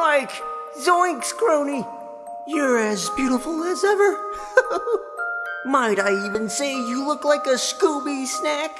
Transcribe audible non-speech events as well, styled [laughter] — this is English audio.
Like, zoinks, crony. You're as beautiful as ever. [laughs] Might I even say you look like a Scooby snack?